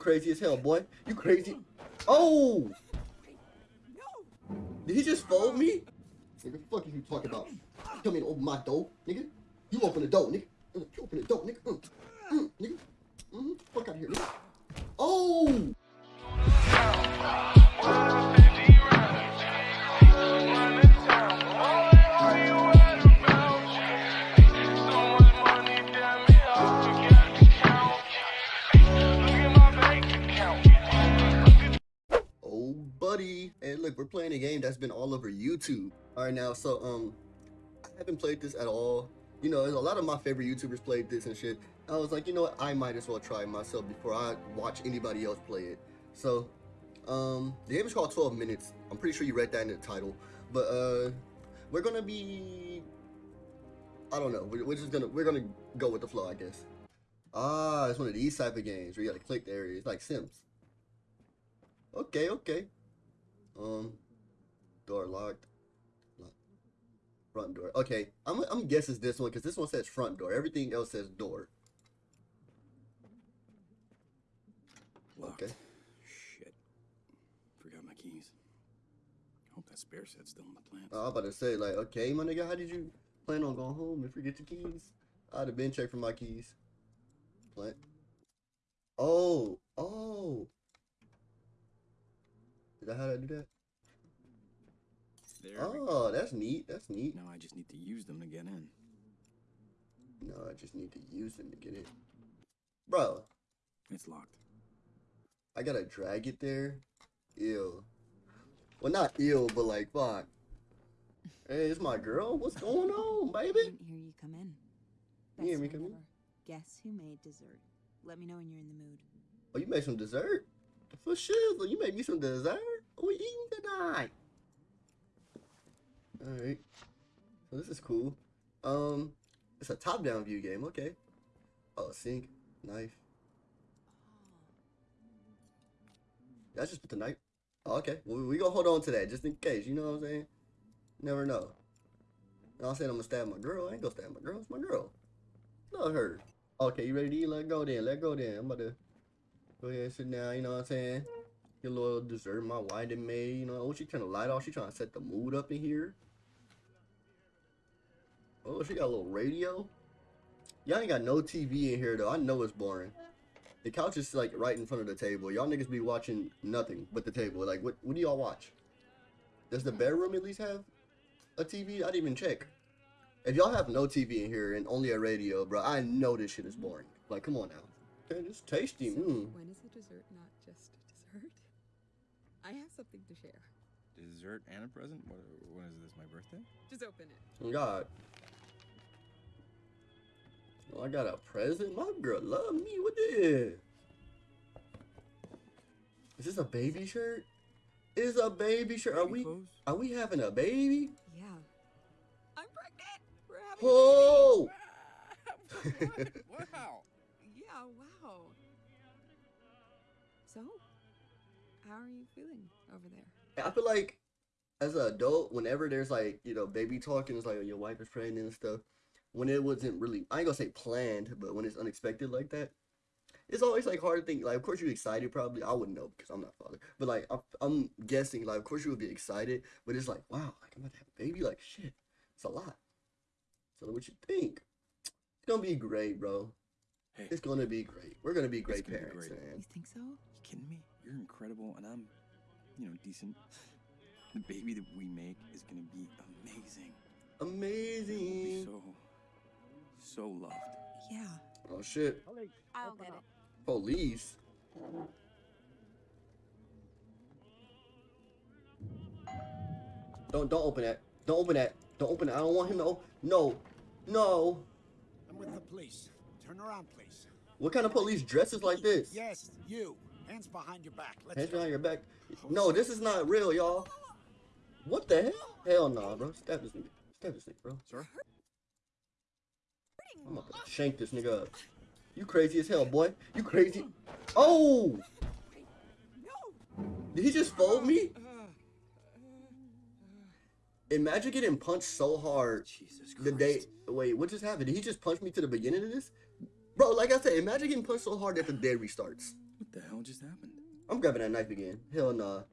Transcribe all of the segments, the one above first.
crazy as hell, boy. You crazy. Oh! Did he just fold me? Nigga, what the fuck are you talking about? Tell me to open my door, nigga. You open the door, nigga. Uh, You open the door, nigga. Mm, nigga. Mm, fuck out of here, nigga. Oh, Hey, look, we're playing a game that's been all over YouTube. Right, now, so, um, I haven't played this at all. You know, a lot of my favorite YouTubers played this and shit. I was like, you know what, I might as well try myself before I watch anybody else play it. So, um, the game is called 12 Minutes. I'm pretty sure you read that in the title. But, uh, we're gonna be, I don't know, we're, we're just gonna, we're gonna go with the flow, I guess. Ah, it's one of these type of games where you gotta click the area. It's like Sims. Okay, okay. Um, door locked. Lock. Front door. Okay, I'm I'm guessing this one because this one says front door. Everything else says door. Locked. Okay. Shit. Forgot my keys. I hope that spare set's still in the plant. I was about to say like, okay, my nigga, how did you plan on going home if and forget your keys? I'd have been checked for my keys. Plant. Oh, oh. Is that how to do that? there. Oh, that's neat. That's neat. Now I just need to use them to get in. No, I just need to use them to get in. Bro, It's locked. I gotta drag it there. Ew. Well, not ill, but like, fuck. Hey, it's my girl. What's going on, baby? Didn't hear you come in. You hear me night come in? Guess who made dessert? Let me know when you're in the mood. Oh, you made some dessert? For sure. You made me some dessert? We eating tonight? Alright. So this is cool. Um, it's a top-down view game. Okay. Oh, sink, knife. I just the knife. Oh, okay. Well, we gonna hold on to that just in case. You know what I'm saying? Never know. And I'm saying I'm gonna stab my girl. I ain't gonna stab my girl. It's my girl. Love her. Okay, you ready to eat? Let go then. Let go then. I'm about to go ahead and sit down. You know what I'm saying? A little dessert my wife done made. You know, oh, she turn the light off. She trying to set the mood up in here. Oh, she got a little radio. Y'all ain't got no TV in here though. I know it's boring. The couch is like right in front of the table. Y'all niggas be watching nothing but the table. Like, what? What do y'all watch? Does the bedroom at least have a TV? I didn't even check. If y'all have no TV in here and only a radio, bro, I know this shit is boring. Like, come on now. Okay, it's tasty. So, Mm. when is a dessert not just a dessert? I have something to share. Dessert and a present? What, when is this, my birthday? Just open it. Oh, God. Oh, I got a present. My girl love me. What this? Is this a baby shirt? Is a baby shirt? Are we Clothes? are we having a baby? Yeah. I'm pregnant. We're having Oh! what? Wow. So, how are you feeling over there? I feel like as an adult, whenever there's like, you know, baby talk and it's like, your wife is pregnant and stuff, when it wasn't really, I ain't gonna say planned, but when it's unexpected like that, it's always like hard to think. Like, of course you're excited, probably. I wouldn't know because I'm not father, but like, I'm, I'm guessing, like, of course you would be excited, but it's like, wow, like I'm about to have a baby, like shit, it's a lot. So what you think? It's gonna be great, bro. Hey, It's gonna be great. We're gonna be great gonna be parents, great. man. You think so? you kidding me? You're incredible, and I'm, you know, decent. The baby that we make is gonna be amazing. It be Amazing. so, so loved. Yeah. Oh shit. I'll get it. Police. Don't don't open that. Don't open that. Don't open it. I don't want him to open. No. No. I'm with the police. Turn around, please. What kind of police dresses like this? Yes, you. Hands behind your back. Let's Hands behind your back. No, this is not real, y'all. What the hell? Hell no, bro. Stab this nigga. Stab this nigga, bro. Sir? I'm to shank this nigga up. You crazy as hell, boy. You crazy. Oh! Did he just fold me? Imagine getting punched so hard Jesus Christ. the day. Wait, what just happened? Did he just punch me to the beginning of this? Bro, like I said, imagine getting punched so hard that the day restarts. What the hell just happened? I'm grabbing that knife again. Hell nah.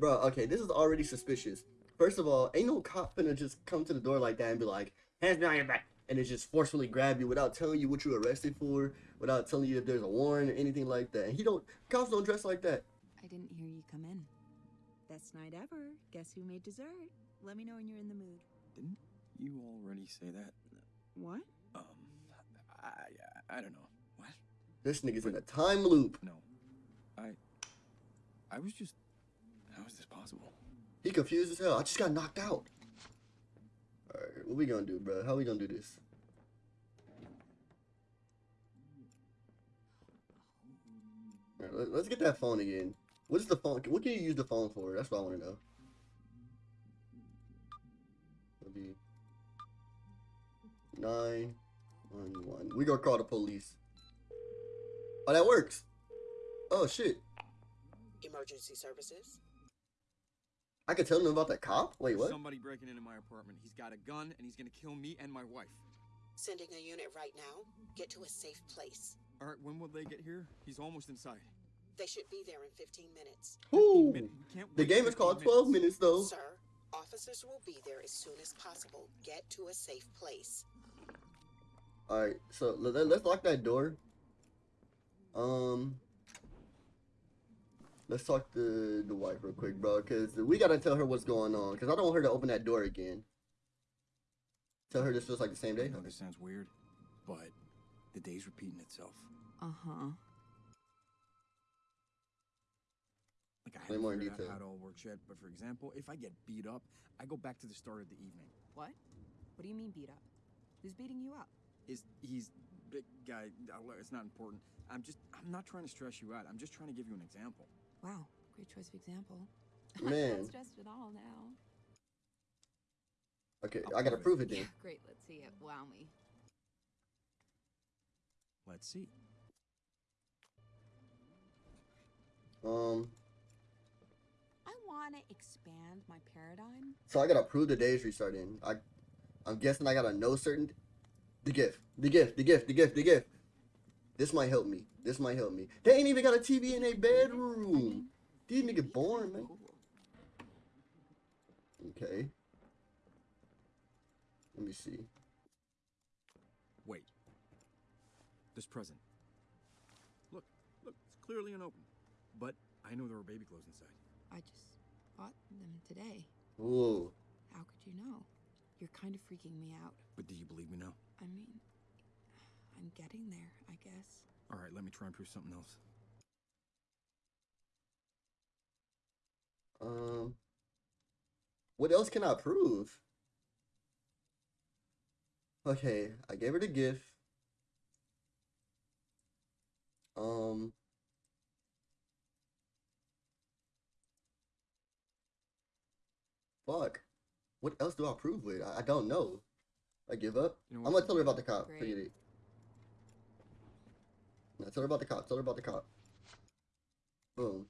Bro, okay, this is already suspicious. First of all, ain't no cop finna just come to the door like that and be like, hands behind your back. And it just forcefully grab you without telling you what you're arrested for, without telling you if there's a warrant or anything like that. And he don't, cops don't dress like that. I didn't hear you come in. Best night ever. Guess who made dessert? Let me know when you're in the mood. Didn't you already say that? What? I, don't know. What? This nigga's in a time loop. No. I, I was just, how is this possible? He confused as hell. I just got knocked out. Alright, what we gonna do, bro? How we gonna do this? Alright, let- let's get that phone again. What is the phone? What can you use the phone for? That's what I want to know. It'll be nine one one. We gonna call the police. Oh, that works. Oh shit! Emergency services? I can tell them about that cop. Wait, what? Somebody breaking into my apartment. He's got a gun and he's gonna kill me and my wife. Sending a unit right now. Get to a safe place. All right, when will they get here? He's almost inside. They should be there in 15 minutes. 15 Ooh. minutes. The game is called 12 minutes though. Sir, officers will be there as soon as possible. Get to a safe place. All right, so let, let- let's lock that door. Um, let's talk to the wife real quick, bro, because we gotta tell her what's going on. Because I don't want her to open that door again. Tell her this feels like the same I day. know this sounds weird, but the day's repeating itself. Uh huh. Like I Way haven't more in figured out how it all works yet, but for example, if I get beat up, I go back to the start of the evening. What? What do you mean beat up? Who's beating you up? Is he's big guy? It's not important. I'm just I'm not trying to stress you out. I'm just trying to give you an example. Wow, great choice of example. Man. I'm not stressed at all now. Okay, I'll I gotta prove prove it Yeah, then. great. Let's see it. Wow me. Let's see. Um, I want to expand my paradigm. so I gotta prove the day's restarting. I, I'm guessing I gotta know certain. The gift, the gift, the gift, the gift, the gift. This might help me. This might help me. They ain't even got a TV in their bedroom. These niggas boring, man. Okay. Let me see. Wait. This present. Look, look, it's clearly unopened. But I know there were baby clothes inside. I just bought them today. Whoa. How could you know? You're kind of freaking me out. But do you believe me now? I mean, I'm getting there, I guess. All right, let me try and prove something else. Um. What else can I prove? Okay, I gave her the gift. Um. Fuck. What else do I prove with? I, I don't know. I give up. You know I'm gonna tell her about the cop. Great. Forget it. No, tell her about the cop. Tell her about the cop. Boom.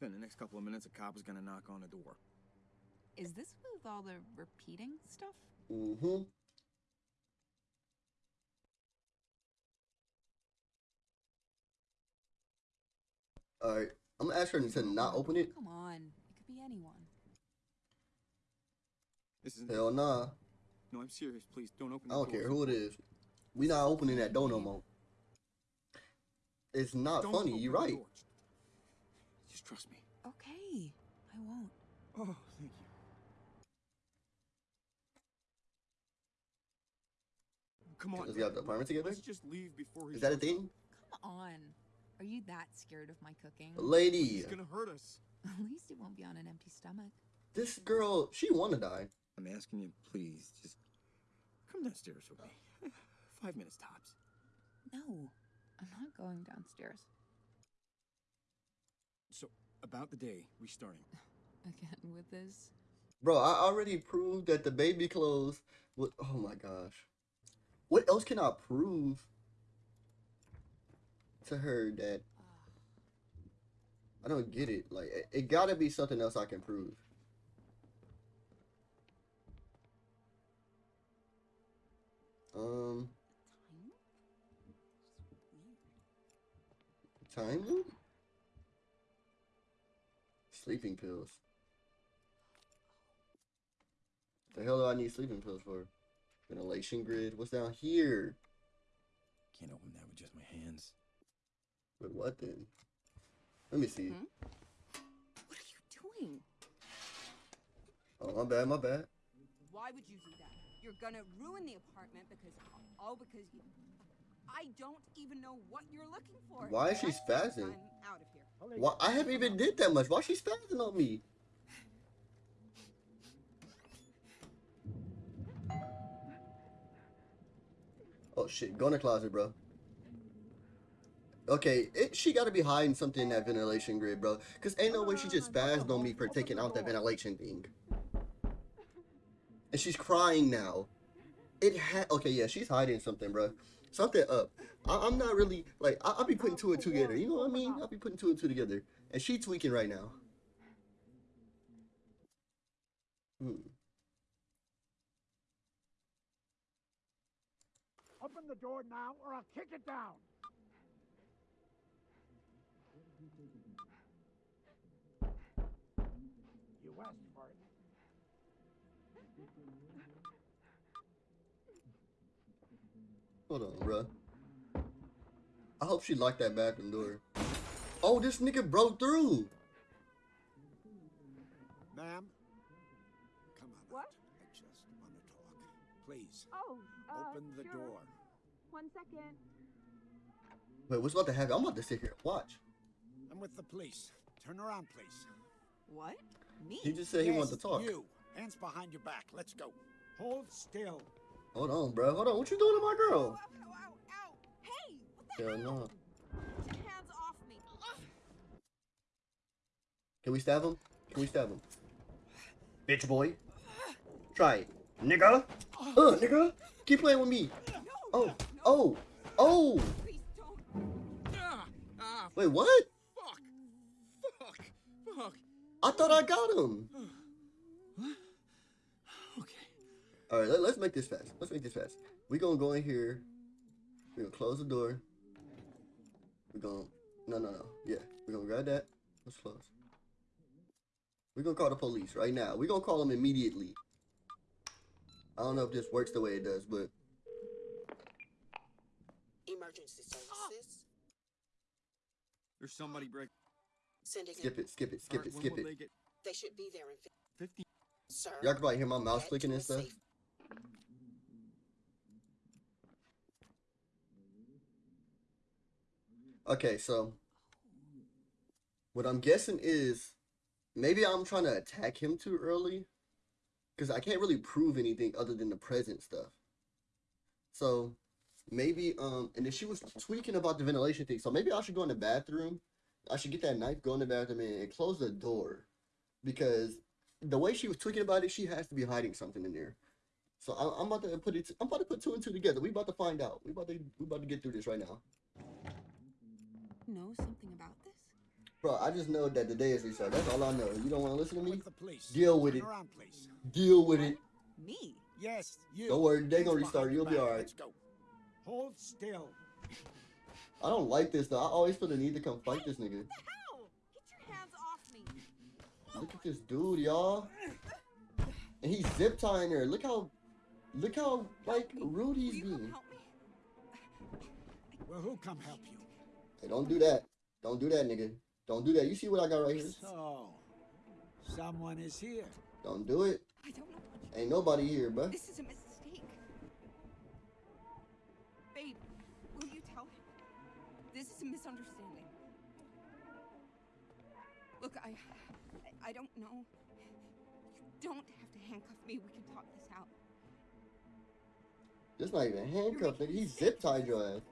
Then the next couple of minutes, a cop is gonna knock on the door. Is this with all the repeating stuff? Mm-hmm. Alright. I'm gonna ask her to not open it. Come on. It could be anyone. This isn't. Hell nah. No, I'm serious. Please don't open. I don't door. care who it is. We not opening that door no more. It's not Don't funny, You're right. door. Just trust me. Okay. I won't. Oh, thank you. Come on. Let's get out the apartment together? Let's just leave before he. Is that a shows thing? Come on. Are you that scared of my cooking? Lady, He's gonna hurt us. At least it won't be on an empty stomach. this girl, she wanna die. I'm asking you, please, just come downstairs with me. Five minutes tops. No, I'm not going downstairs. So, about the day restarting. Again with this. Bro, I already proved that the baby clothes was oh my gosh. What else can I prove to her that ah. I don't get it. Like it, it gotta be something else I can prove. Um Time? time loop? Sleeping pills. The hell do I need sleeping pills for? Ventilation grid. What's down here? Can't open that with just my hands. With what then? Let me see. Hmm? What are you doing? Oh, my bad, my bad. Why would you do that? You're gonna ruin the apartment because all because you. I don't even know what you're looking for. Why is she spazzing? I'm out of here. Why I haven't even did that much. Why she spazzing on me? Oh shit, go in the closet, bro. Okay, it, she gotta be hiding something in that ventilation grid, bro. Cause ain't no way she just uh, spazzed on me for taking out that ventilation thing. And she's crying now. It had okay, yeah, she's hiding something, bro. Something up. I, I'm not really like I, I'll be putting two and two together. You know what I mean? I'll be putting two and two together, and she tweaking right now. Hmm. Open the door now, or I'll kick it down. You asked for it. Hold on, bro. I hope she locked that bathroom door. Oh, this nigga broke through. Ma'am? Come on What? out. I just want to talk. Please, Oh, uh, open the door. One second. Wait, what's about to happen? I'm about to sit here and watch. I'm with the police. Turn around, please. What? Me? He just said he wanted to talk. You. Hands behind your back. Let's go. Hold still. Hold on, bro. Hold on. What you doing to my Ow, girl? ow, ow, ow. Hey! Hell hell? no. Hands off me. Can we stab him? Can we stab him? Bitch boy. Try it. Nigga. Uh, nigga. Keep playing with me. Oh. Oh. Oh. Please don't. Ah, ah, Wait, what? fuck, fuck, fuck. I thought I got him. Okay. All right, let, let's make this fast. Let's make this fast. We're gonna go in here. We're gonna close the door. We're gonna no no no yeah. we're gonna grab that. Let's close. We gonna call the police right now. We're gonna call them immediately. I don't know if this works the way it does, but Emergency services. There's somebody break. Sending skip it, skip it, skip Alright, it, skip it. They get They should be there in fif- 50. Y'all can probably hear my mouse clicking and stuff. safe Okay, so what I'm guessing is maybe I'm trying to attack him too early because I can't really prove anything other than the present stuff. So maybe um and then she was tweaking about the ventilation thing. So maybe I should go in the bathroom. I should get that knife, go in the bathroom and, and close the door because the way she was tweaking about it, she has to be hiding something in there. So I, I'm about to put it. I'm about to put two and two together. We about to find out. We about to we about to get through this right now. Know something about this? Bro, I just know that the day is restart. That's all I know. You don't want to listen to me? With the police. Deal with Turn it. around, please. Deal with it. Me? Yes, you. Don't worry, they Hands gonna restart. You'll be alright. Let's go. Hold still. I don't like this though. I always feel the need to come fight this nigga. What the hell? Get your hands off me. Look at this dude, y'all. And he's zip tying her. Look how, look how like rude he's being. Well, who'll come help you? Hey, don't do that. Don't do that, nigga. Don't do that. You see what I got right here? So, someone is here. Don't do it. I don't know what Ain't nobody here, bruh. This is a mistake. Babe, will you tell him? This is a misunderstanding. Look, I, I, I don't know. You don't have to handcuff me. We can talk this out. This not even handcuffed, nigga. He zip tied your ass.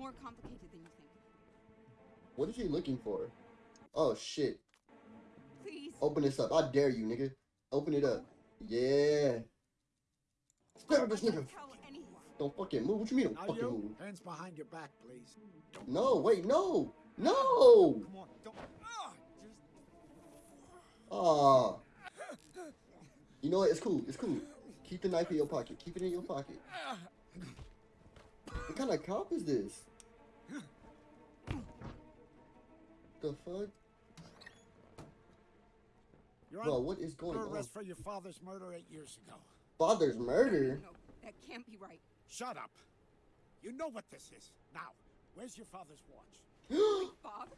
More complicated than you think. What is he looking for? Oh shit. Please. Open this up. I dare you, nigga. Open it up. Yeah. Stare at this Don't nigga. Don't fucking move. What you mean don't Now fucking you, move? hands behind your back, please. No, wait, no. No. Come on, don't. Ah, just. Ah. You know what? It's cool. It's cool. Keep the knife in your pocket. Keep it in your pocket. What kind of cop is this? The fuck? You're Bro, what is going on? arrest for your father's murder eight years ago. Father's murder? No, that can't be right. Shut up. You know what this is. Now, where's your father's watch? Bob,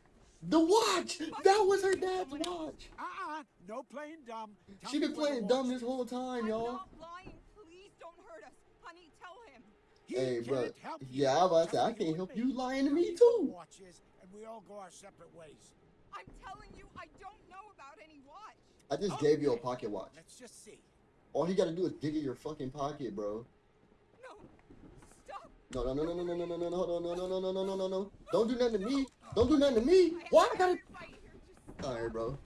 the watch! That was her dad's watch! Uh-uh. No playing dumb. Tell She been playing dumb this whole time, I'm y'all. not lying. Please don't hurt us. Honey, tell him. He Hey, bro. can't help you. Yeah, I was to say, Tell I me can't what help they- you lying to tell me, where the too. watch is, and we all go our separate ways. I'm telling you, I don't know about any watch. I just gave you a Okay. pocket watch. Let's just see. All he gotta do is dig in your fucking pocket, bro. No, stop. No, no, no, no, no, no, no, no, no, hold on, no, no, no, no, no, no, no, no. Don't do nothing to me. Don't do nothing to me. Why I gotta? Right here, just Alright, bro. no.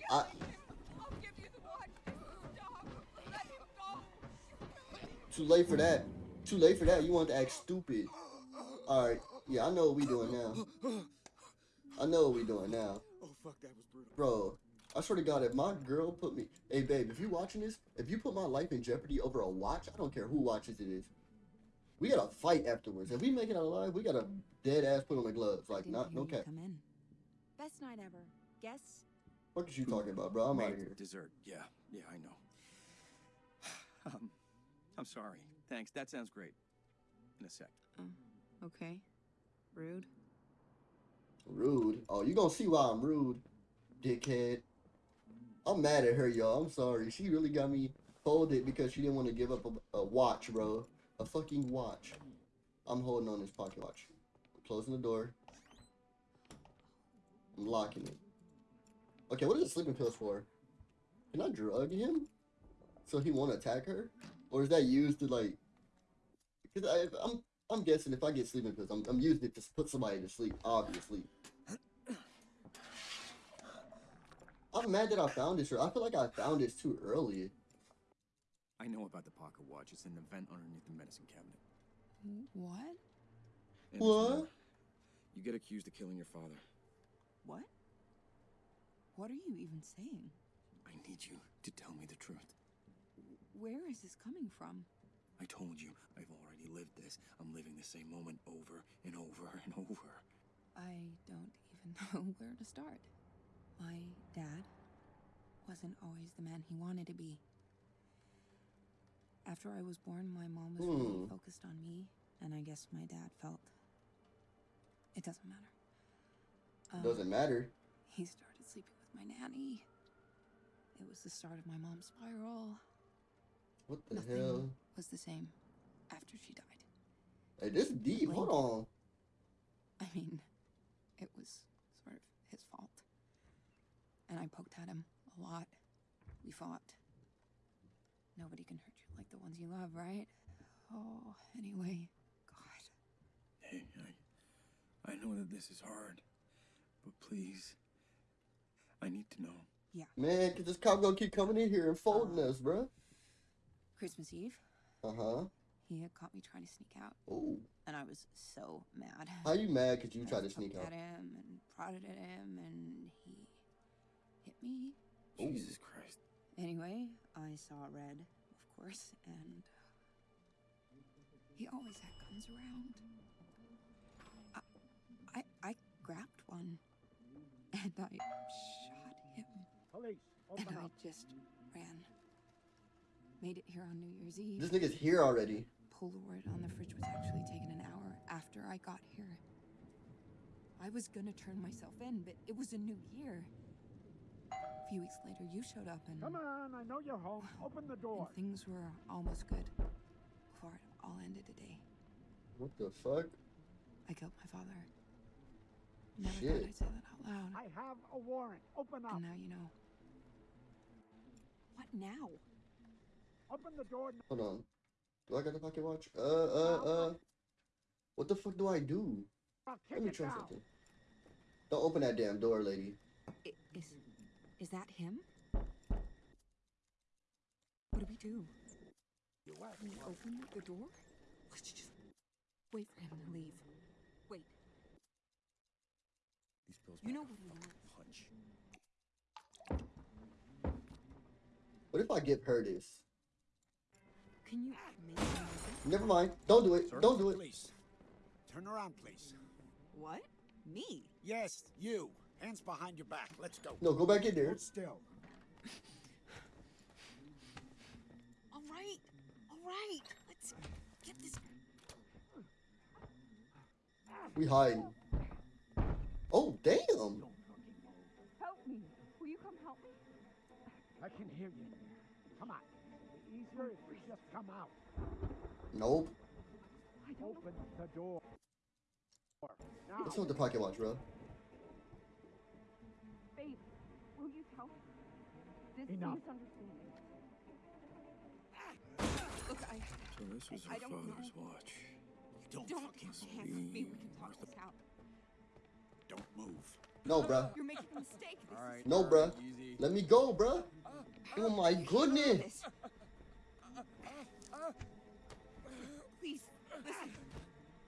You're I- killing him. I'll give you the watch. Stop. Let him go. Too late for that. Too late for that. You want to act stupid. Alright. Yeah, I know what we doing now. I know what we doing now. Oh fuck, that was brutal. Bro, I swear to God, if my girl put me, hey babe, if you watching this, if you put my life in jeopardy over a watch, I don't care who watches it is. We gotta fight afterwards. If we make it out alive, we gotta dead ass put on the gloves. Like, Didn't no you cap. Come in. Best night ever. Guess What is you talking about, bro? I'm out of here. Dessert. Yeah, yeah, I know. um, I'm sorry. Thanks. That sounds great. In a sec. Oh, okay. Rude. Rude. Oh, you gonna see why I'm rude, dickhead. I'm mad at her, y'all. I'm sorry. She really got me folded because she didn't want to give up a, a watch, bro. A fucking watch. I'm holding on this pocket watch. I'm closing the door. I'm locking it. Okay, what is the sleeping pills for? Can I drug him? So he won't attack her? Or is that used to like? Because I, I'm I'm guessing if I get sleeping pills, I'm, I'm using it to put somebody to sleep, obviously. I'm mad that I found this. Or I feel like I found this too early. I know about the pocket watch. It's in the vent underneath the medicine cabinet. What? And What? You get accused of killing your father. What? What are you even saying? I need you to tell me the truth. Where is this coming from? I told you, I've already lived this. I'm living the same moment over and over and over. I don't even know where to start. My dad wasn't always the man he wanted to be. After I was born, my mom was really Hmm. focused on me, and I guess my dad felt. It doesn't matter. Um, Doesn't matter. He started sleeping with my nanny. It was the start of my mom's spiral. What the Nothing hell? was the same after she died. Hey, this deep. Hold on. I mean, it was sort of his fault. And I poked at him a lot. We fought. Nobody can hurt you like the ones you love, right? Oh, anyway, God. Hey, I, I know that this is hard, but please, I need to know. Yeah. Man, cause this cop gonna keep coming in here and folding uh-huh. us, bruh. Christmas Eve, Uh huh. he had caught me trying to sneak out, Oh, and I was so mad. how you mad? Cause you I tried to sneak poked out. at him and prodded at him, and he hit me. Ooh. Jesus Christ. Anyway, I saw red, of course, and he always had guns around. I, I, I grabbed one, and I shot him, Police, and I just ran. Made it here on New Year's Eve. This nigga's here already. Polaroid on the fridge was actually taken an hour after I got here. I was gonna turn myself in, but it was a new year. A few weeks later, you showed up and. Come on, I know you're home. Open the door. And things were almost good before it all ended today. What the fuck? I killed my father. Never Shit. thought I'd say that out loud. I have a warrant. Open up. And now you know. What now? Open the door. Hold on. Do I got the pocket watch? Uh, uh, uh. What the fuck do I do? Let me try something. Don't open that damn door, lady. I- Is is that him? What do we do? You We open the door? Let's just wait for him to leave. Wait, These pills You know what he fucking wants. What if I give her this? Can you make him? Never mind. Don't do it. Sir? Don't do it. Please. Turn around, please. What? Me? Yes, you. Hands behind your back. Let's go. No, go back in there. Hold still. All right. All right. Let's get this. We hide. Oh damn. Help me. Will you come help me? I can hear you. Come on. Easier if we just come out. Nope. I don't Open the door. Now. What's with the pocket watch, bro? Babe, will you tell me? This Enough. misunderstanding. Look, I So this was I her don't know. father's watch. Don't, don't fucking hands off me. We can talk this out. don't move. No, bruh. You're making a mistake. This All right. No, all right, bruh. Easy. Let me go, bruh. Uh, oh my goodness. This. Please, listen.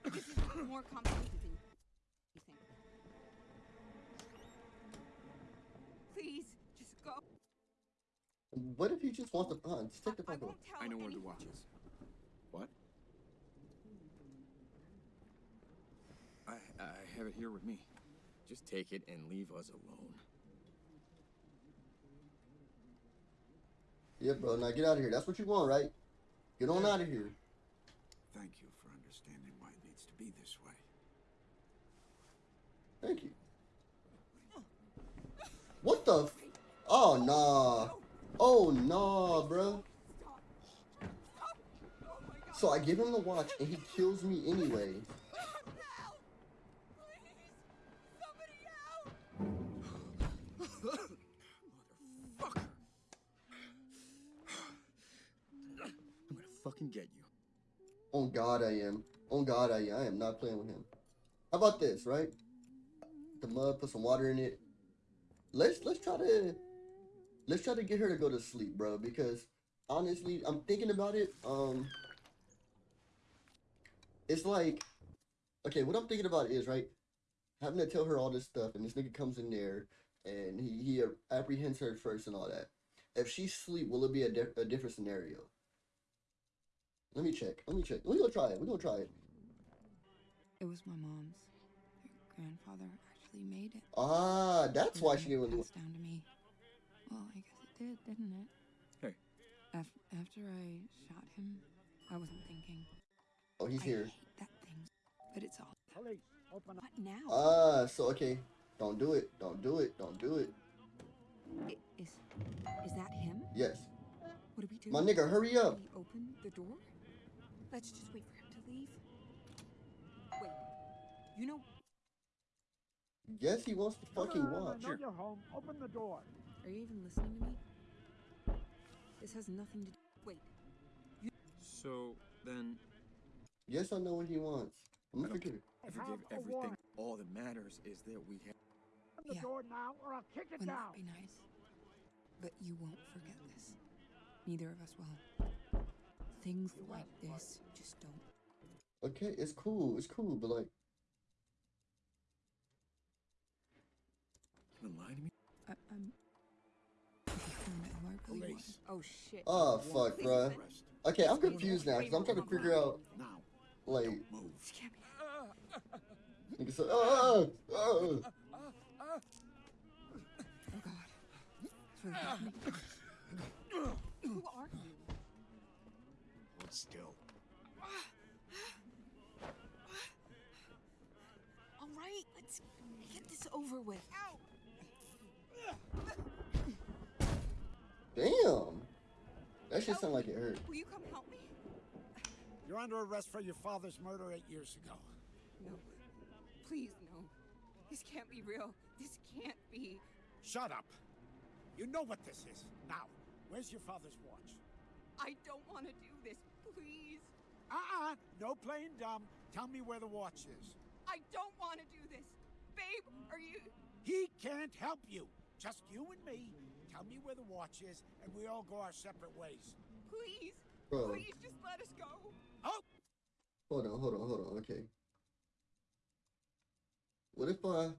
This is more complicated than you think. Please, just go. What if you just want to? Uh, just take the I, I pocket watch. won't tell I know where the watch is. What? I I have it here with me. Just take it and leave us alone. Yeah, bro. Now get out of here. That's what you want, right? Get on out of here. Thank you for understanding why it needs to be this way. Thank you. What the? F- oh nah. Oh nah, bro. Stop. Stop. My god. So I give him the watch and he kills me anyway. On God, I am. On God, I am. I am not playing with him. How about this, right? The mud, put some water in it. Let's let's try to let's try to get her to go to sleep, bro. Because honestly, I'm thinking about it. Um, it's like, okay, what I'm thinking about is right, having to tell her all this stuff, and this nigga comes in there, and he he apprehends her first and all that. If she sleep, will it be a, di- a different scenario? Let me check. Let me check. We gonna try it. We're gonna try it. It was my mom's. Her grandfather actually made it. Ah, that's why And she it didn't. passed down to me. Well, I guess it did, didn't it? Hey. Af- after I shot him, I wasn't thinking. Oh, he's I here. hate that thing, but it's all. Police, open up. What now? Ah, so okay. Don't do it. Don't do it. Don't do it. I- is is that him? Yes. What do we do? My nigga, hurry Can up. we open the door? Let's just wait for him to leave. Wait. You know, Yes, he wants to fucking Come on, watch. I know you're home. Open the door. are you even listening to me? This has nothing to do. Wait. So then, Yes, I know what he wants. I'm gonna forgive it. I I forgive everything. All that matters is that we have. Open the Yeah. door now, or I'll kick it Wouldn't down. that be nice? But you won't forget this. Neither of us will. Things like this just don't. Okay, it's cool. It's cool, but like, You gonna lie to me? I, I'm. If you found out who I really Oh shit. oh fuck, bro. Okay, I'm confused now because I'm trying to wait, wait, figure out Now, like. don't move. This can't be. Nigga said. Ah, ah, oh God. It's really happening. Who are you? Hold still. All right, let's get this over with. Ow! Damn. That shit sound like it hurt. Will you come help me? You're under arrest for your father's murder eight years ago. No. Please, no. This can't be real. This can't be. Shut up. You know what this is. Now, where's your father's watch? I don't want to do this. Please. Uh-uh. No playing dumb. Tell me where the watch is. I don't want to do this. Babe, are you. He can't help you. Just you and me. Tell me where the watch is, and we all go our separate ways. Please. Bro, Please just let us go. Oh! hold on, hold on, hold on. Okay. What if I?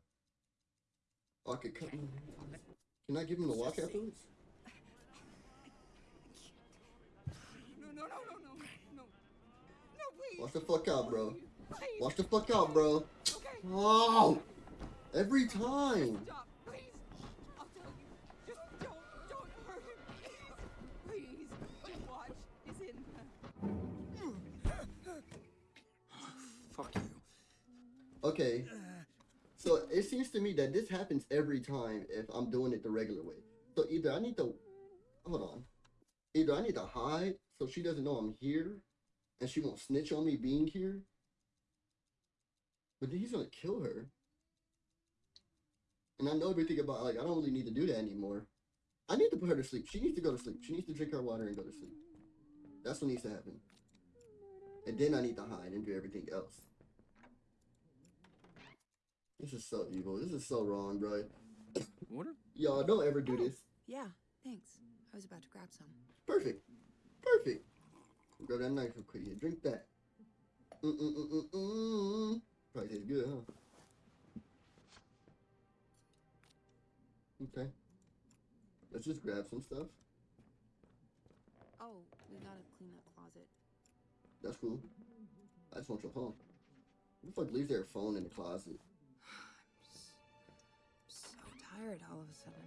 I could cut. Can I give him the watch afterwards? Watch the fuck out, bro. Watch the fuck out, bro. Oh! Every time. Okay. So it seems to me that this happens every time if I'm doing it the regular way. So either I need to hold on. Either I need to hide so she doesn't know I'm here and she won't snitch on me being here. But then he's gonna kill her. And I know everything about like I don't really need to do that anymore. I need to put her to sleep. She needs to go to sleep. She needs to drink her water and go to sleep. That's what needs to happen. And then I need to hide and do everything else. This is so evil. This is so wrong, bro. Water? Y'all don't ever do this. Yeah, thanks. I was about to grab some. Perfect. Perfect. Grab that knife real quick. Yeah, drink that. Mm-mm-mm-mm-mm. Probably tastes good, huh? Okay. Let's just grab some stuff. Oh, we gotta clean that closet. That's cool. I just want your phone. Who the fuck leaves their phone in the closet? I'm so I'm so tired all of a sudden.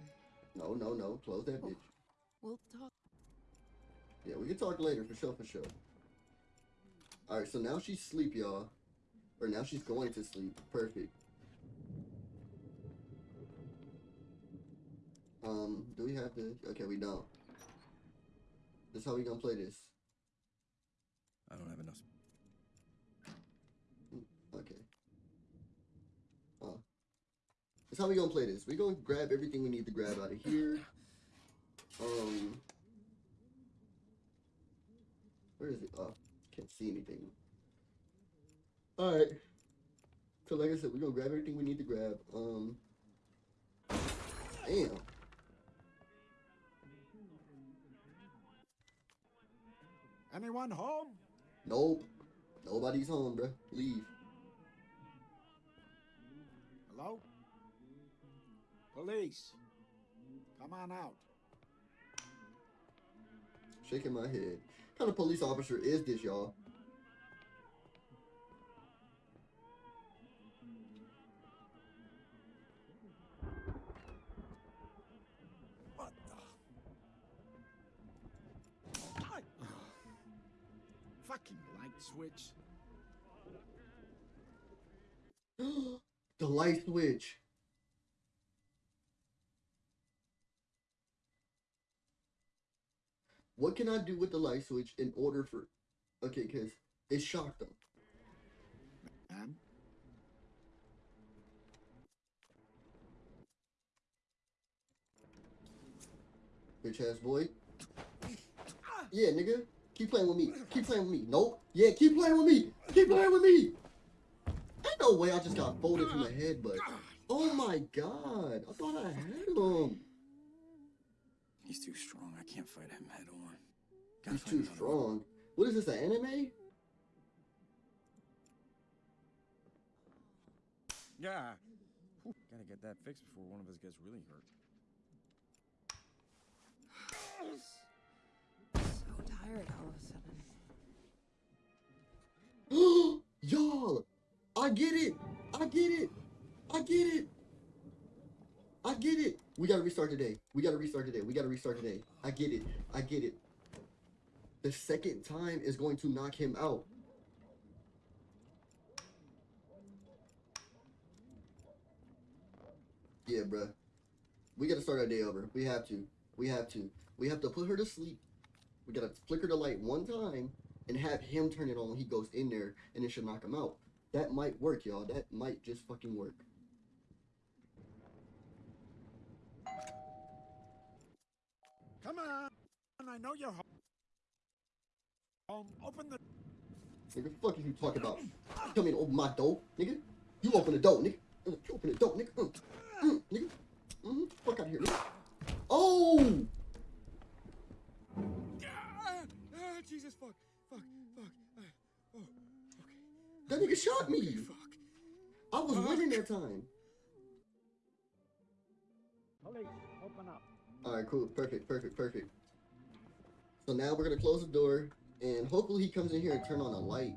No, no, no. Close that oh, bitch. We'll talk. Yeah, we can talk later for sure, for sure. Alright, so now she's asleep, y'all. Or now she's going to sleep. Perfect. Um, do we have to? Okay, we don't. This how we gonna play this. I don't have enough. Okay. Uh, this how we gonna play this. We gonna grab everything we need to grab out of here. Um, where is it? Oh, can't see anything. All right. So like I said, we're gonna grab everything we need to grab. Um, damn. Anyone home? Nope. Nobody's home, bruh. Leave. Hello? Police. Come on out. Shaking my head. What kind of police officer is this, y'all? What the? I- Fucking light switch. the light switch. What can I do with the light switch in order for... Okay, because it shocked them. Man, Bitch ass boy. Yeah, nigga. Keep playing with me. Keep playing with me. Nope. Yeah, keep playing with me. Keep playing with me. Ain't no way I just got folded from the head, but... Oh my god. I thought I had him. He's too strong. I can't fight him head on. Gotta He's too another way. strong. What is this, an anime? Yeah. Whew, Gotta get that fixed before one of us gets really hurt. So tired all of a sudden. Y'all, I get it. I get it. I get it. I get it. We gotta restart today. We gotta restart today. We gotta restart today. I get it. I get it. The second time is going to knock him out. Yeah, bruh. We gotta start our day over. We have to. We have to. We have to put her to sleep. We gotta flicker the light one time and have him turn it on when he goes in there and it should knock him out. That might work, y'all. That might just fucking work. come on. I know you're. Home. Open the. Nigga, fuck is you talking about? Come in and open my door, nigga. You open the door, nigga. Uh, You open the door, nigga. Uh, mm, nigga. Mm-hmm. Fuck out of here, nigga. Oh! Ah, ah, Jesus, fuck, fuck, fuck. Uh, oh, okay, That nigga shot me. fuck. I was winning that time. Police, open up. Alright, cool. Perfect, perfect, perfect. So now we're gonna close the door and hopefully he comes in here and turn on a light.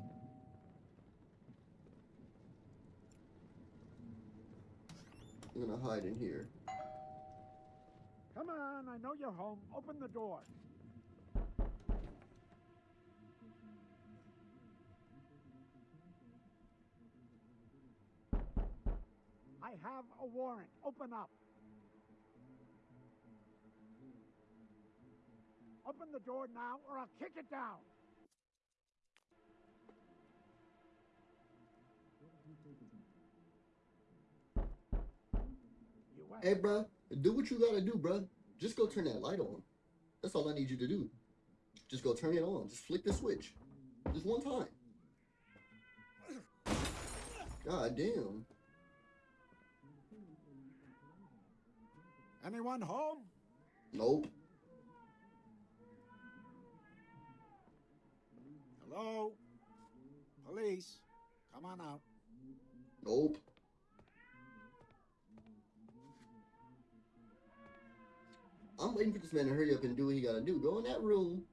I'm gonna hide in here. Come on, I know you're home. Open the door. I have a warrant. Open up. Open the door now or I'll kick it down. Hey, bro, do what you gotta do, bro. Just go turn that light on. That's all I need you to do. Just go turn it on. Just flick the switch. Just one time. God damn. Anyone home? Nope. Hello? Police? Come on out. Nope. I'm waiting for this man to hurry up and do what he gotta do. Go in that room,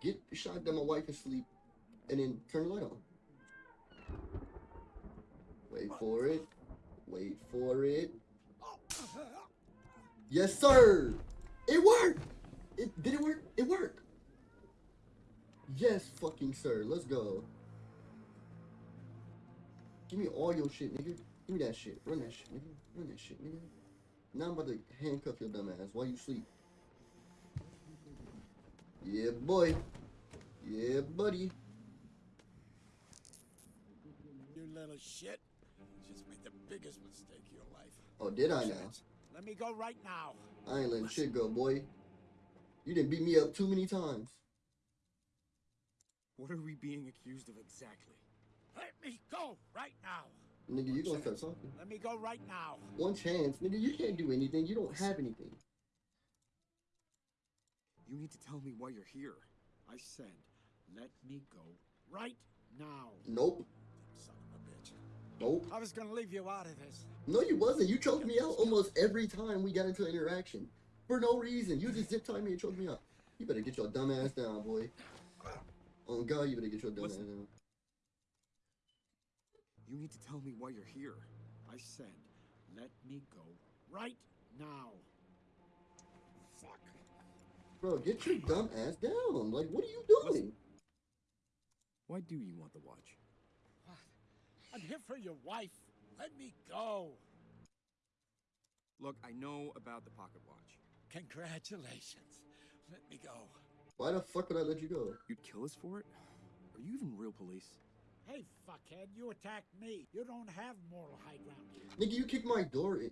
get the shotgun my wife is asleep, and then turn the light on. Wait for it. Wait for it. Yes, sir. It worked. It did it work? It worked. Yes, fucking sir. Let's go. Give me all your shit, nigga. Give me that shit. Run that shit, nigga. Run that shit, nigga. Now I'm about to handcuff your dumb ass while you sleep. Yeah, boy. Yeah, buddy. You little shit. Just made the biggest mistake of your life. Oh, did I now? Let me go right now. I ain't letting shit go, boy. You didn't beat me up too many times. What are we being accused of exactly? Let me go right now. Nigga, you gonna start talking. Let me go right now. One chance. Nigga, you can't do anything. You don't have anything. You need to tell me why you're here. I said, let me go right now. Nope. Son of a bitch. Nope. I was gonna leave you out of this. No, you wasn't. You choked me out almost every time we got into an interaction. For no reason. You just zip tied me and choked me out. You better get your dumb ass down, boy. Oh God, you better get your dumb ass down. You need to tell me why you're here. I said, let me go right now. Fuck. Bro, get your dumb ass down. Like, what are you doing? Why do you want the watch? What? I'm here for your wife. Let me go. Look, I know about the pocket watch. Congratulations. Let me go. Why the fuck would I let you go? You'd kill us for it? Are you even real police? Hey, fuckhead, you attacked me. You don't have moral high ground. Nigga, you kicked my door in.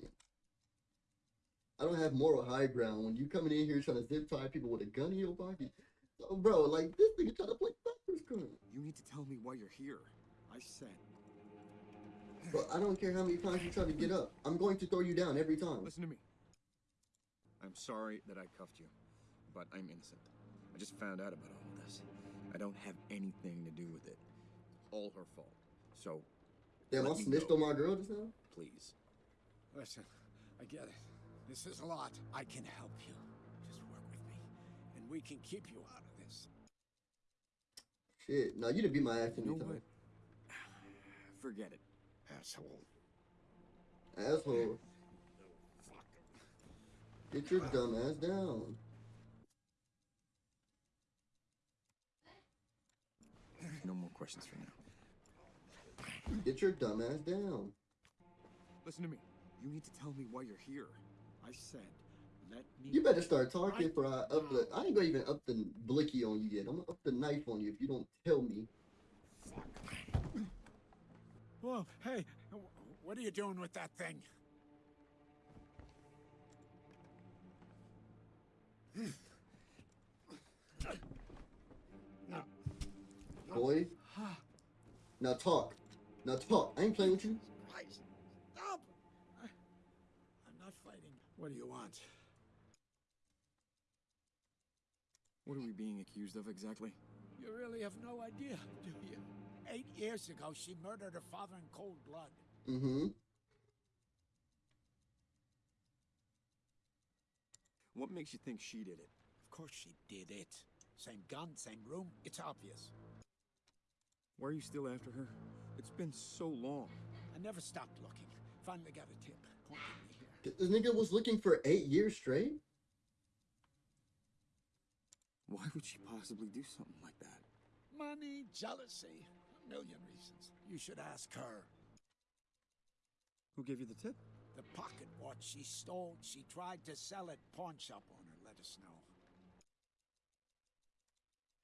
I don't have moral high ground when you coming in here trying to zip tie people with a gun in your pocket. So, bro, like this nigga trying to play backwards crime. You need to tell me why you're here. I said, But I don't care how many times you try to get up. I'm going to throw you down every time. Listen to me. I'm sorry that I cuffed you, but I'm innocent. I just found out about all of this. I don't have anything to do with it. All her fault. So, Damn, I snitched on my girl just now. please. listen, I get it. This is a lot. I can help you. Just work with me, and we can keep you out of this. Shit, no, you didn't beat my ass You know Forget it. Asshole. Asshole, get your dumb ass down. No more questions for now. Get your dumb ass down. Listen to me. You need to tell me why you're here. I said, let me. You better start talking Right for I up the. I ain't gonna even up the blicky on you yet. I'm gonna up the knife on you if you don't tell me. Fuck. Whoa, hey, what are you doing with that thing? Boy. Now talk. Now talk. I ain't playing with you. Christ, stop! I, I'm not fighting. What do you want? What are we being accused of exactly? You really have no idea, do you? Eight years ago, she murdered her father in cold blood. Mm-hmm. What makes you think she did it? Of course she did it. Same gun, same room. It's obvious. Why are you still after her? It's been so long. I never stopped looking. Finally got a tip. Pointed me. This nigga was looking for eight years straight. Why would she possibly do something like that? Money, jealousy, a million reasons. You should ask her. Who gave you the tip? The pocket watch she stole, she tried to sell at pawn shop owner. Let us know.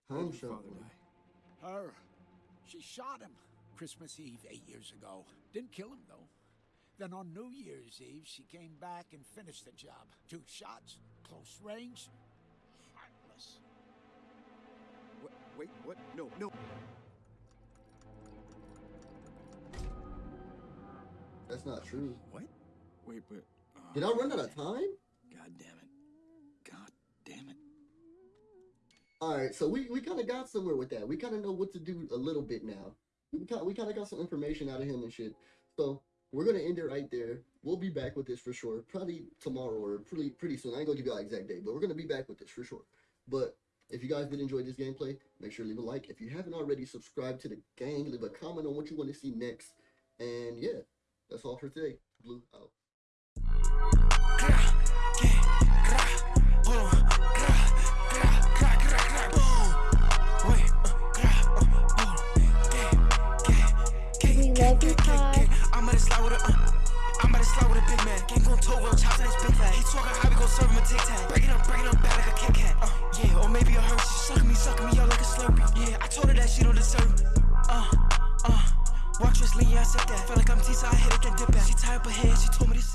How Home did your shop. father die? Her. She shot him Christmas Eve eight years ago. Didn't kill him, though. Then on New Year's Eve, she came back and finished the job. Two shots, close range, heartless. What? Wait, what? No, no. That's not true. What? Wait, but. Uh, Did I run out of time? God damn it. God damn it. All right, so we, we kind of got somewhere with that. We kind of know what to do a little bit now. We kind we kind of got some information out of him and shit. So we're gonna end it right there. We'll be back with this for sure, probably tomorrow or pretty pretty soon. I ain't gonna give you an exact date, but we're gonna be back with this for sure. But if you guys did enjoy this gameplay, make sure to leave a like. If you haven't already, subscribe to the gang. Leave a comment on what you want to see next. And yeah, that's all for today. Blue out. slide with a, uh, I'm about to slide with a big man. Gang gon' toe real chop in his big fat. He talking how we gon' serve him a tic tac. Break it up, break it up, bad like a Kit Kat. Uh, yeah, or maybe a Hershey. sucking me, sucking me out like a Slurpee. Yeah, I told her that she don't deserve me. Uh, uh, watch wrestling, yeah, I said that. Felt like I'm Tisa, I hit it, then dip back. She tied up her head, she told me to sit.